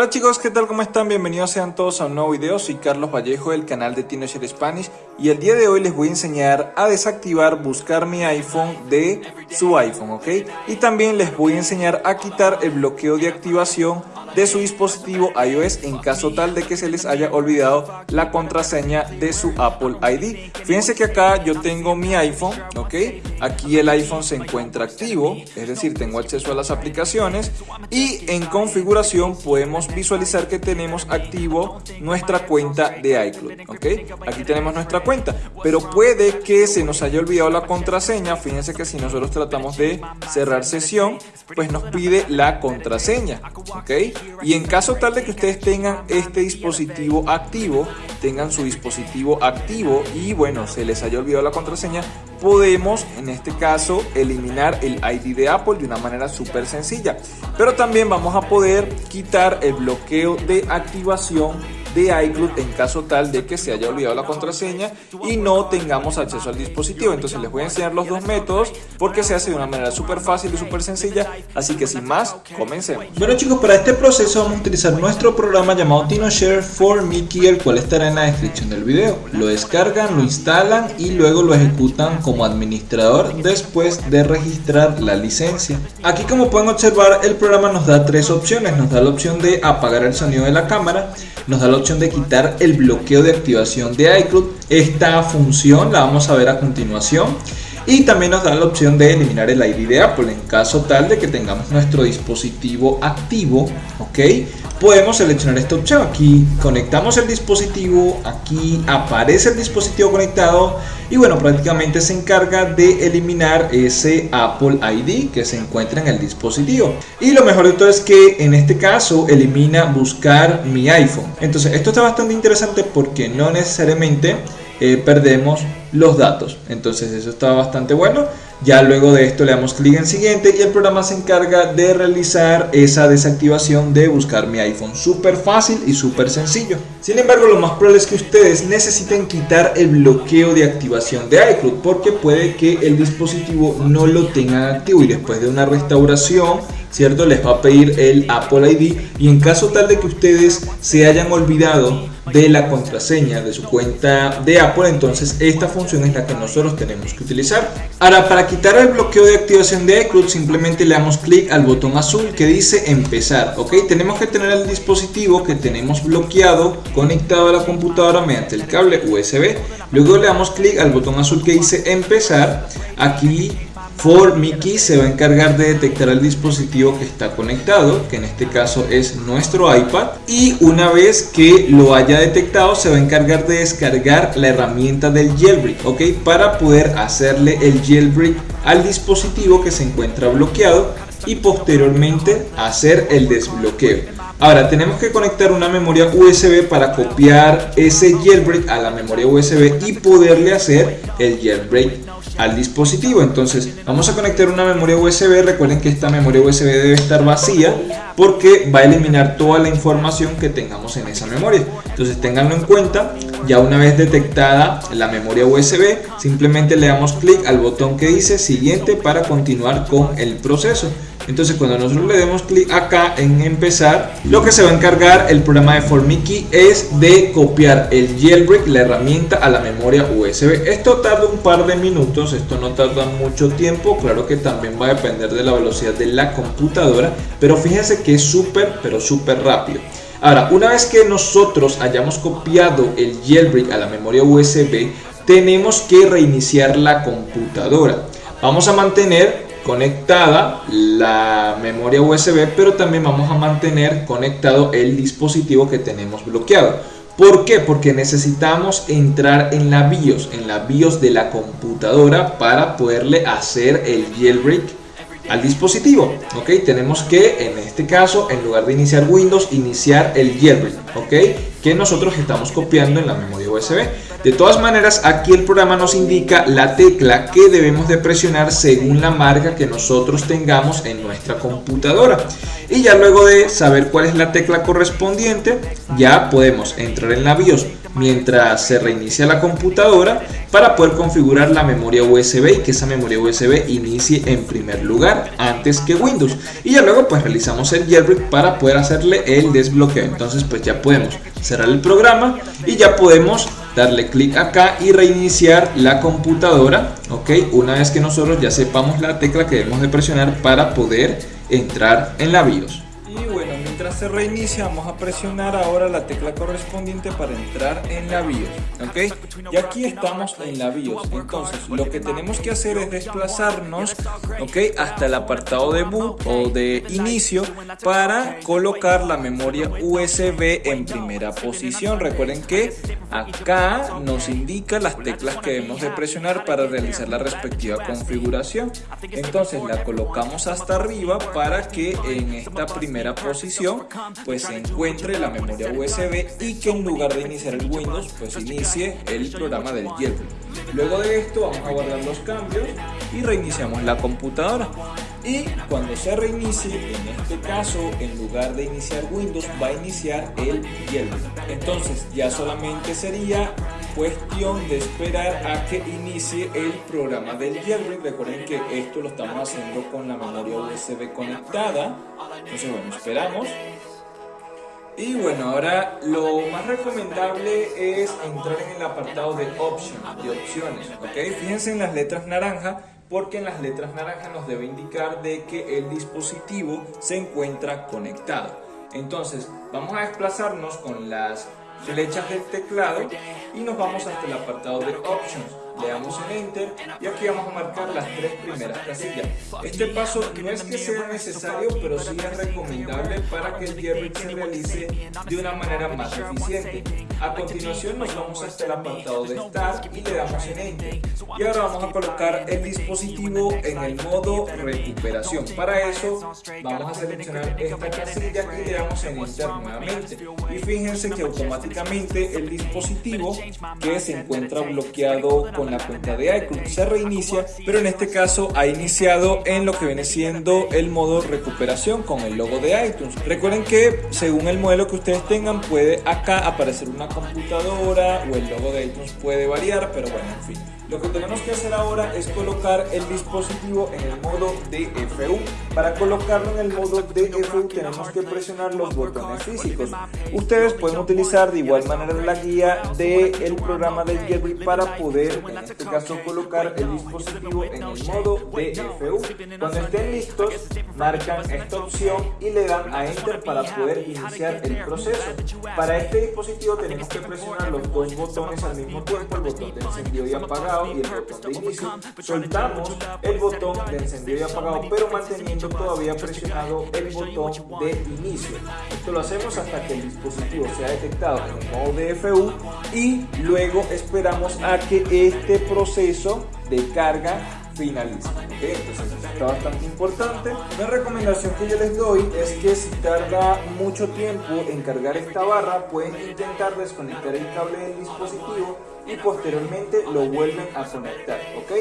Hola chicos, ¿qué tal? ¿Cómo están? Bienvenidos sean todos a un nuevo video, soy Carlos Vallejo del canal de Teenager Spanish y el día de hoy les voy a enseñar a desactivar buscar mi iPhone de su iPhone, ¿ok? Y también les voy a enseñar a quitar el bloqueo de activación de su dispositivo iOS en caso tal de que se les haya olvidado la contraseña de su Apple ID. Fíjense que acá yo tengo mi iPhone, ¿ok? Aquí el iPhone se encuentra activo, es decir, tengo acceso a las aplicaciones y en configuración podemos visualizar que tenemos activo nuestra cuenta de iCloud, ¿ok? Aquí tenemos nuestra cuenta, pero puede que se nos haya olvidado la contraseña. Fíjense que si nosotros tratamos de cerrar sesión, pues nos pide la contraseña, ¿ok? Y en caso tal de que ustedes tengan este dispositivo activo, tengan su dispositivo activo y bueno, se les haya olvidado la contraseña, podemos en este caso eliminar el ID de Apple de una manera súper sencilla. Pero también vamos a poder quitar el bloqueo de activación de iCloud en caso tal de que se haya olvidado la contraseña y no tengamos acceso al dispositivo. Entonces les voy a enseñar los dos métodos porque se hace de una manera súper fácil y súper sencilla. Así que sin más, comencemos. Bueno chicos, para este proceso vamos a utilizar nuestro programa llamado TinoShare for Mickey, el cual estará en la descripción del video. Lo descargan, lo instalan y luego lo ejecutan como administrador después de registrar la licencia. Aquí como pueden observar el programa nos da tres opciones. Nos da la opción de apagar el sonido de la cámara, nos da la opción de quitar el bloqueo de activación de iCloud. Esta función la vamos a ver a continuación. Y también nos da la opción de eliminar el ID de Apple en caso tal de que tengamos nuestro dispositivo activo, ¿ok? Podemos seleccionar esta opción, aquí conectamos el dispositivo, aquí aparece el dispositivo conectado y bueno, prácticamente se encarga de eliminar ese Apple ID que se encuentra en el dispositivo. Y lo mejor de todo es que en este caso elimina buscar mi iPhone. Entonces esto está bastante interesante porque no necesariamente eh, perdemos los datos. Entonces eso está bastante bueno. Ya luego de esto le damos clic en siguiente y el programa se encarga de realizar esa desactivación de buscar mi iPhone. Súper fácil y súper sencillo. Sin embargo, lo más probable es que ustedes necesiten quitar el bloqueo de activación de iCloud porque puede que el dispositivo no lo tenga activo y después de una restauración ¿cierto? Les va a pedir el Apple ID y en caso tal de que ustedes se hayan olvidado de la contraseña de su cuenta de Apple, entonces esta función es la que nosotros tenemos que utilizar. Ahora, para quitar el bloqueo de activación de iCloud, simplemente le damos clic al botón azul que dice empezar, ¿ok? Tenemos que tener el dispositivo que tenemos bloqueado conectado a la computadora mediante el cable USB. Luego le damos clic al botón azul que dice empezar. Aquí For Mickey se va a encargar de detectar el dispositivo que está conectado, que en este caso es nuestro iPad, y una vez que lo haya detectado se va a encargar de descargar la herramienta del jailbreak, ¿ok? Para poder hacerle el jailbreak al dispositivo que se encuentra bloqueado y posteriormente hacer el desbloqueo. Ahora tenemos que conectar una memoria USB para copiar ese jailbreak a la memoria USB y poderle hacer el jailbreak al dispositivo. Entonces vamos a conectar una memoria USB. Recuerden que esta memoria USB debe estar vacía porque va a eliminar toda la información que tengamos en esa memoria. Entonces tenganlo en cuenta. Ya una vez detectada la memoria USB, simplemente le damos clic al botón que dice siguiente para continuar con el proceso. Entonces cuando nosotros le demos clic acá en empezar, lo que se va a encargar el programa de Formiki es de copiar el jailbreak, la herramienta a la memoria USB. Esto tarda un par de minutos, esto no tarda mucho tiempo, claro que también va a depender de la velocidad de la computadora, pero fíjense que es súper, pero súper rápido. Ahora, una vez que nosotros hayamos copiado el jailbreak a la memoria USB, tenemos que reiniciar la computadora. Vamos a mantener conectada la memoria USB, pero también vamos a mantener conectado el dispositivo que tenemos bloqueado. ¿Por qué? Porque necesitamos entrar en la BIOS, en la BIOS de la computadora para poderle hacer el jailbreak al dispositivo. Ok, tenemos que en este caso, en lugar de iniciar Windows, iniciar el jailbreak. Ok, que nosotros estamos copiando en la memoria USB. De todas maneras, aquí el programa nos indica la tecla que debemos de presionar según la marca que nosotros tengamos en nuestra computadora. Y ya luego de saber cuál es la tecla correspondiente, ya podemos entrar en la BIOS mientras se reinicia la computadora para poder configurar la memoria USB y que esa memoria USB inicie en primer lugar antes que Windows y ya luego pues realizamos el jailbreak para poder hacerle el desbloqueo entonces pues ya podemos cerrar el programa y ya podemos darle clic acá y reiniciar la computadora ok una vez que nosotros ya sepamos la tecla que debemos de presionar para poder entrar en la BIOS se reinicia vamos a presionar ahora la tecla correspondiente para entrar en la BIOS ok y aquí estamos en la BIOS. Entonces lo que tenemos que hacer es desplazarnos ok hasta el apartado de boot o de inicio para colocar la memoria USB en primera posición. Recuerden que acá nos indica las teclas que debemos de presionar para realizar la respectiva configuración. Entonces la colocamos hasta arriba para que en esta primera posición pues se encuentre la memoria USB y que en lugar de iniciar el Windows pues inicie el programa del jailbreak. Luego de esto vamos a guardar los cambios y reiniciamos la computadora. Y cuando se reinicie, en este caso, en lugar de iniciar Windows, va a iniciar el jailbreak. Entonces ya solamente sería cuestión de esperar a que inicie el programa del jailbreak. Recuerden que esto lo estamos haciendo con la memoria USB conectada. Entonces bueno, esperamos. Y bueno, ahora lo más recomendable es entrar en el apartado de Options, de opciones, ¿ok? Fíjense en las letras naranja, porque en las letras naranja nos debe indicar de que el dispositivo se encuentra conectado. Entonces, vamos a desplazarnos con las flechas del teclado y nos vamos hasta el apartado de Options le damos en Enter y aquí vamos a marcar las tres primeras casillas. Este paso no es que sea necesario, pero sí es recomendable para que el jailbreak se realice de una manera más eficiente. A continuación nos vamos hasta el apartado de Start y le damos en Enter. Y ahora vamos a colocar el dispositivo en el modo recuperación. Para eso vamos a seleccionar esta casilla y le damos en Enter nuevamente. Y fíjense que automáticamente el dispositivo que se encuentra bloqueado con la cuenta de iCloud. Se reinicia, pero en este caso ha iniciado en lo que viene siendo el modo recuperación con el logo de iTunes. Recuerden que según el modelo que ustedes tengan puede acá aparecer una computadora o el logo de iTunes puede variar, pero bueno, en fin. Lo que tenemos que hacer ahora es colocar el dispositivo en el modo DFU. Para colocarlo en el modo DFU tenemos que presionar los botones físicos. Ustedes pueden utilizar de igual manera la guía del programa de Jerry para poder, en este caso, colocar el dispositivo en el modo DFU. Cuando estén listos, marcan esta opción y le dan a Enter para poder iniciar el proceso. Para este dispositivo tenemos que presionar los dos botones al mismo tiempo, el botón de encendido y apagado y el botón de inicio, soltamos el botón de encendido y apagado, pero manteniendo todavía presionado el botón de inicio. Esto lo hacemos hasta que el dispositivo sea detectado en modo DFU y luego esperamos a que este proceso de carga finalice. Entonces está bastante importante. Una recomendación que yo les doy es que si tarda mucho tiempo en cargar esta barra, pueden intentar desconectar el cable del dispositivo y posteriormente lo vuelven a conectar, ¿ok?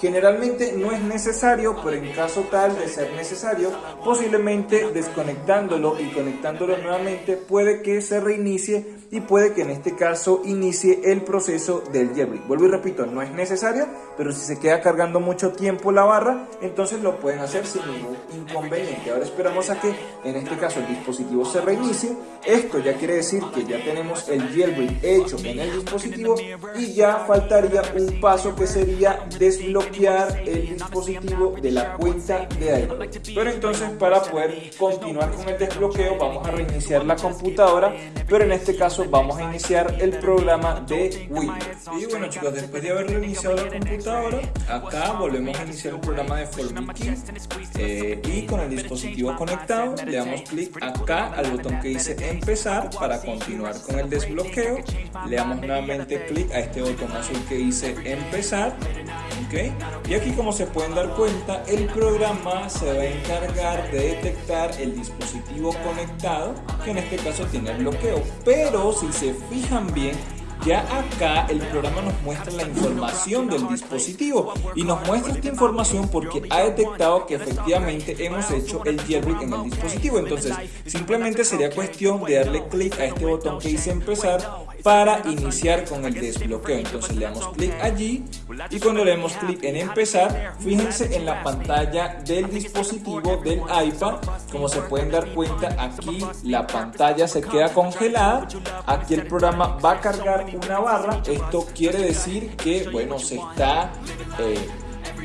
Generalmente no es necesario, pero en caso tal de ser necesario, posiblemente desconectándolo y conectándolo nuevamente puede que se reinicie y puede que en este caso inicie el proceso del jailbreak. Vuelvo y repito, no es necesario, pero si se queda cargando mucho tiempo la barra, entonces lo pueden hacer sin ningún inconveniente. Ahora esperamos a que en este caso el dispositivo se reinicie. Esto ya quiere decir que ya tenemos el jailbreak hecho en el dispositivo y ya faltaría un paso que sería desbloquear el dispositivo de la cuenta de iCloud. Pero entonces para poder continuar con el desbloqueo vamos a reiniciar la computadora, pero en este caso vamos a iniciar el programa de Windows. Y bueno chicos, después de haber reiniciado la computadora, acá volvemos a iniciar el programa de FormiKey eh, y con el dispositivo conectado le damos clic acá al botón que dice empezar para continuar con el desbloqueo. Le damos nuevamente clic a este botón azul que dice empezar. ¿ok? Y aquí como se pueden dar cuenta, el programa se va a encargar de detectar el dispositivo conectado, que en este caso tiene el bloqueo. Pero si se fijan bien, ya acá el programa nos muestra la información del dispositivo y nos muestra esta información porque ha detectado que efectivamente hemos hecho el jailbreak en el dispositivo. Entonces simplemente sería cuestión de darle clic a este botón que dice empezar para iniciar con el desbloqueo. Entonces le damos clic allí y cuando le damos clic en empezar, fíjense en la pantalla del dispositivo del iPad. Como se pueden dar cuenta, aquí la pantalla se queda congelada. Aquí el programa va a cargar una barra. Esto quiere decir que, bueno, se está... Eh,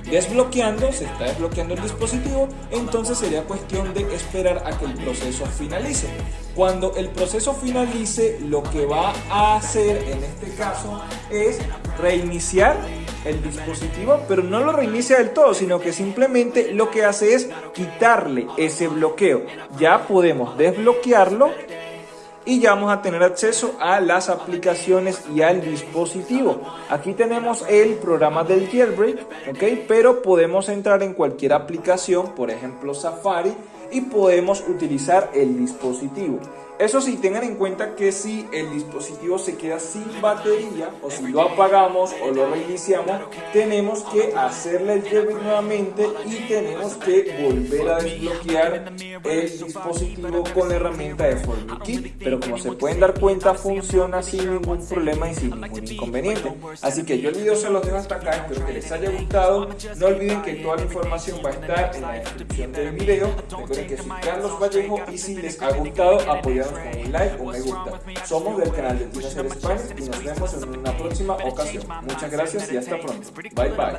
desbloqueando, se está desbloqueando el dispositivo, entonces sería cuestión de esperar a que el proceso finalice. Cuando el proceso finalice, lo que va a hacer en este caso es reiniciar el dispositivo, pero no lo reinicia del todo, sino que simplemente lo que hace es quitarle ese bloqueo. Ya podemos desbloquearlo y ya vamos a tener acceso a las aplicaciones y al dispositivo. Aquí tenemos el programa del jailbreak, ¿ok? Pero podemos entrar en cualquier aplicación, por ejemplo Safari, y podemos utilizar el dispositivo. Eso sí, tengan en cuenta que si el dispositivo se queda sin batería o si lo apagamos o lo reiniciamos, tenemos que hacerle el jailbreak nuevamente y tenemos que volver a desbloquear el dispositivo con la herramienta de FormiKey. Pero como se pueden dar cuenta, funciona sin ningún problema y sin ningún inconveniente. Así que yo el video se los dejo hasta acá, espero que les haya gustado. No olviden que toda la información va a estar en la descripción del video. Recuerden que soy Carlos Vallejo y si les ha gustado, apoyar un like o me gusta. Somos del canal de Tino Ser y nos vemos en una próxima ocasión. Muchas gracias y hasta pronto. Bye bye.